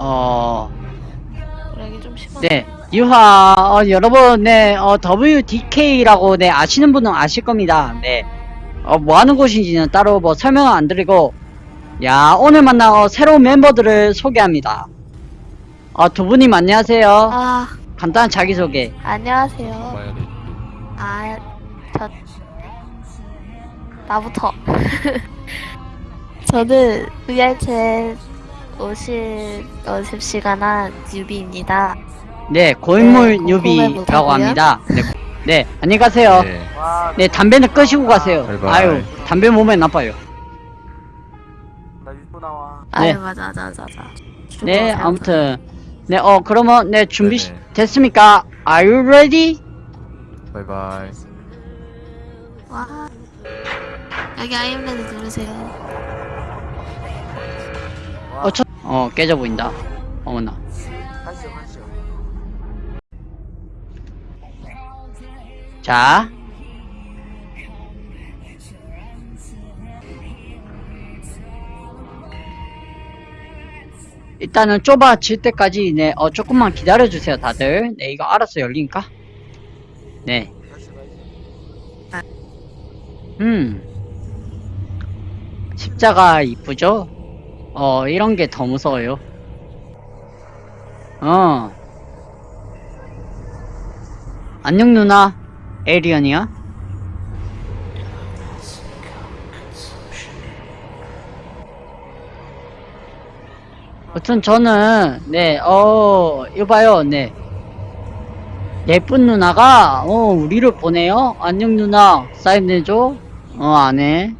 어, 여기 좀 심한. 네, 유화, 어, 여러분, 네, 어, WDK라고, 네, 아시는 분은 아실 겁니다. 네, 어, 뭐 하는 곳인지는 따로 뭐 설명은 안 드리고, 야, 오늘 만난 어, 새로운 멤버들을 소개합니다. 어, 두 분님 안녕하세요. 아 간단한 자기소개. 안녕하세요. 봐야 돼. 아 저 나부터. 저는 VR챗 50 50시간 한 뉴비입니다. 네, 고인물 네, 뉴비라고 궁금해 합니다. 네, 네, 안녕히 가세요. 네. 네, 담배는 끄시고 가세요. 바이바이. 아유, 담배 몸에 나빠요. 나 유튜브 나와. 네. 아유 맞아 맞아 맞아. 맞아. 네, 아무튼. 네, 어, 그러면, 네, 준비 네네. 됐습니까? Are you ready? 바이바이. 와 여기 아이엠레드 누르세요. 어, 저, 어, 깨져 보인다. 어머나. 자. 일단은 좁아질 때까지, 네, 어, 조금만 기다려주세요, 다들. 네, 이거 알아서 열리니까. 네. 음. 십자가 이쁘죠? 어, 이런 게 더 무서워요. 어. 안녕, 누나. 에리언이야? 여튼 저는, 네, 어, 이거 봐요, 네. 예쁜 누나가 어 우리를 보내요? 안녕 누나 사인해줘? 어 안해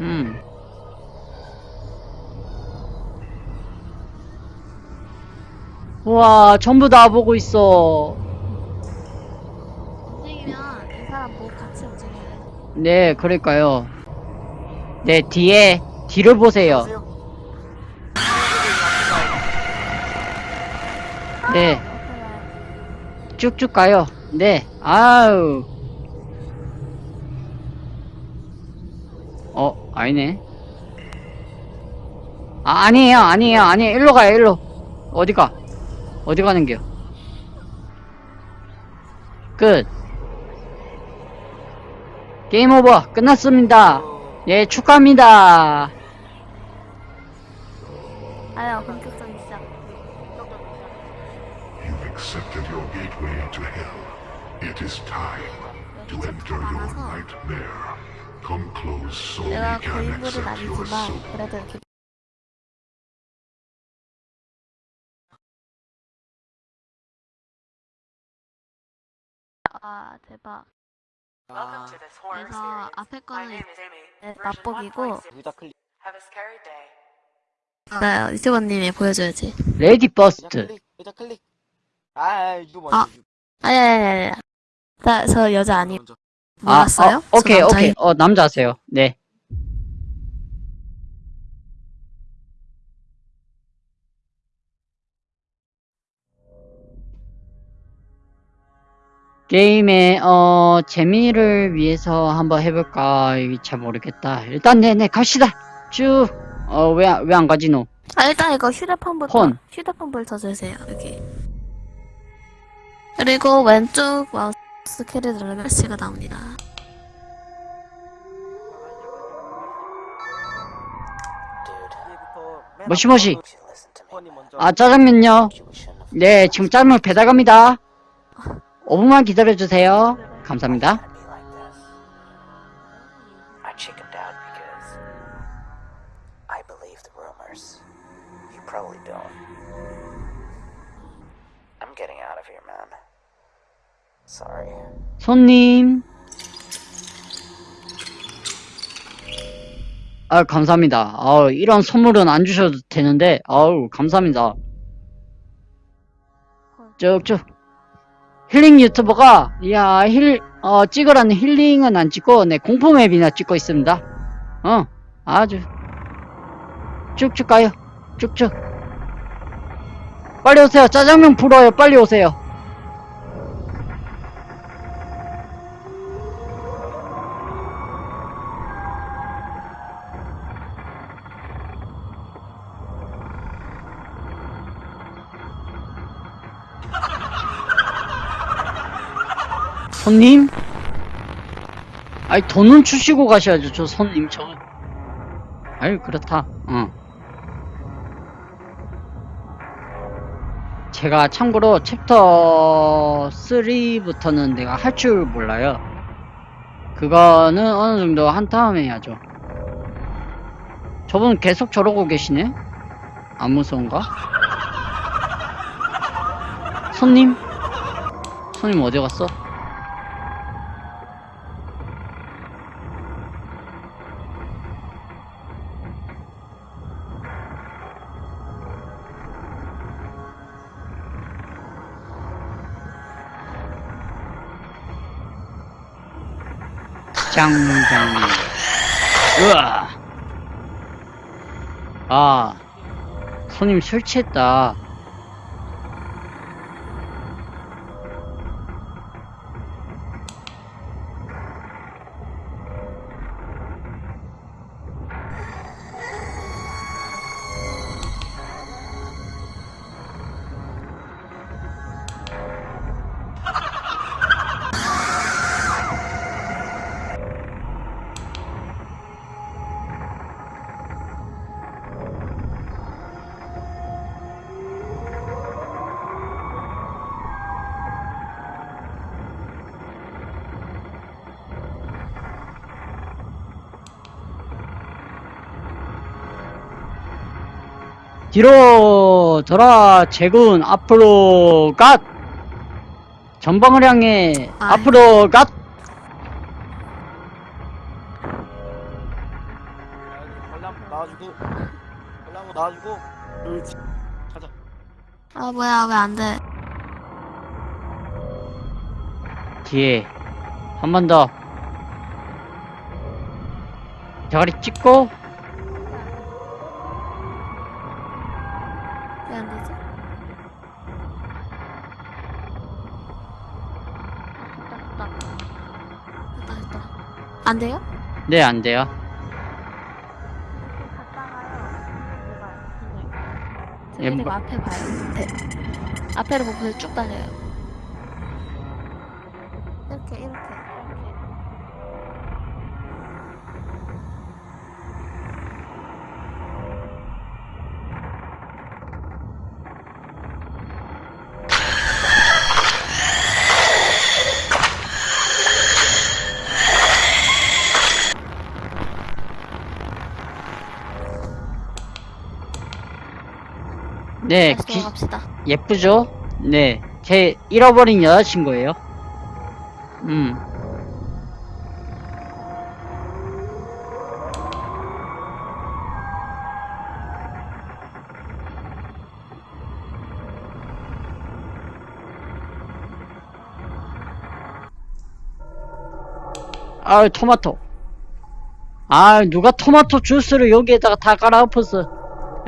음. 우와 전부 다 보고 있어. 움직이면 이 사람 뭐 같이 움직여요. 네 그럴까요. 네 뒤에 뒤를 보세요. 네. 쭉쭉 가요. 네 아우 아니네 아 아니에요 아니에요 아니에요 일로 가요 일로 어디가 어디 가는겨 끝 게임 오버 끝났습니다 예 축하합니다 아야 본격적인 시작. You've accepted your gateway to hell. It is time to enter your nightmare. Come close so we 내가 can 고인물은 아니지만 soul. 그래도 이렇게 아 대박 아, 그래서 앞에 거는 네, 맛보기고. 나 유튜버님이 보여줘야지 레디 버스트. 아. 아. 아니 아니 나저 여자 아니. 몰랐어요? 아, 어, 오케이 저 오케이. 어 남자세요. 네. 게임의 어 재미를 위해서 한번 해볼까? 잘 모르겠다. 일단 네네 갑시다. 쭉어왜 왜 안 가지 너? 아 일단 이거 휴대폰부터 폰. 휴대폰부터 주세요. 여기 그리고 왼쪽 마우스 누르면 글씨가 나옵니다 머시머시. 폰이 먼저. 아 짜장면요 네 지금 짜장면 배달 갑니다 5분만 기다려주세요 감사합니다 be like this. I chickened out because I believe the rumors. You probably don't. I'm getting out of here, man. 손님. 아, 감사합니다. 아, 이런 선물은 안 주셔도 되는데, 아우, 감사합니다. 쭉쭉. 힐링 유튜버가, 이야, 힐, 어, 찍으라는 힐링은 안 찍고, 네, 공포 맵이나 찍고 있습니다. 어, 아주. 쭉쭉 가요. 쭉쭉. 빨리 오세요. 짜장면 불어요. 빨리 오세요. 손님? 아니, 돈은 주시고 가셔야죠, 저 손님. 저. 아유, 그렇다. 어. 제가 참고로 챕터 3부터는 내가 할 줄 몰라요. 그거는 어느 정도 한 다음에 해야죠. 저분 계속 저러고 계시네? 안 무서운가? 손님? 손님 어디 갔어? 짱짱. 으아. 아 손님 술 취했다 뒤로 돌아 제군 앞으로 갓. 전방을 향해 아이. 앞으로 갓. 벌람 나와주고 벌람 나와주고 그렇지 가자. 아 뭐야 왜 안 돼? 뒤에. 한 번 더. 대가리 찍고 됐다 됐다. 안 돼요? 네 안 돼요 예, 저희가 뭐- 앞에 봐요. 앞에. 앞에를 보고 쭉 달려요. 네 다시 기- 돌아갑시다. 예쁘죠? 네, 제 잃어버린 여자친구예요. 음. 아유, 토마토. 아, 누가 토마토 주스를 여기에다가 다 갈아 엎었어.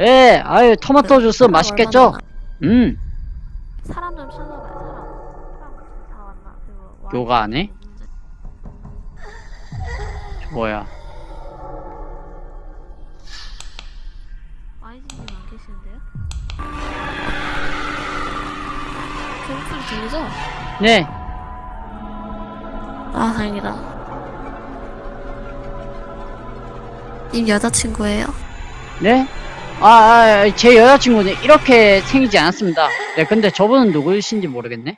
예, 아유, 토마토 주스 사람 맛있겠죠? 음. 사람 좀 찾아봐요. 사람. 사람 다 왔나? 그리고 와- 요가 안 해? 없는데. 뭐야. 아이즈님 안 계시는데요? 그 목소리 들리죠? 네, 아 다행이다. 님 여자친구예요? 네? 아, 아, 제 여자친구는 이렇게 생기지 않았습니다. 네, 근데 저분은 누구이신지 모르겠네.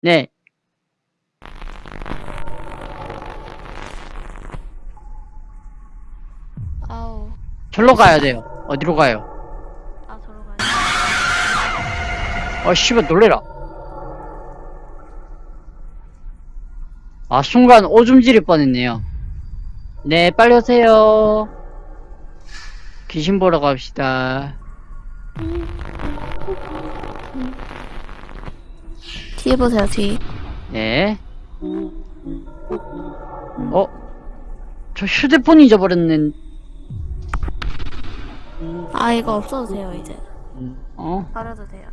네, 아우. 절로 가야 돼요. 어디로 가요? 아 저러 가요. 어, 씨발, 놀래라. 아, 순간 오줌 지릴 뻔했네요. 네, 빨리 오세요. 귀신 보러 갑시다. 뒤에 보세요 뒤. 네. 어? 저 휴대폰 잊어버렸네. 아 이거 없어도 돼요 이제. 어? 버려도 돼요.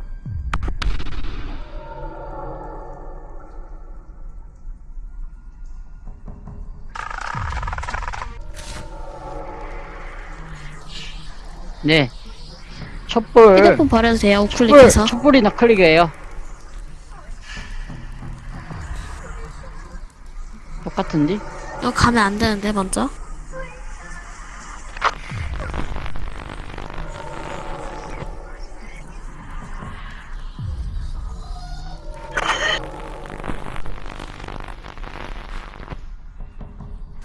네. 촛불. 휴대폰 버려도 돼요 촛불, 우클릭해서. 촛불이나 클릭해요. 똑같은데? 이거 가면 안 되는데, 먼저?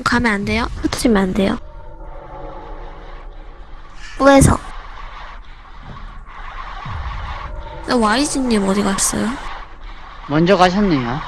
가면 안 돼요? 흩어지면 안 돼요. 우에서. YG님 어디 갔어요? 먼저 가셨네요.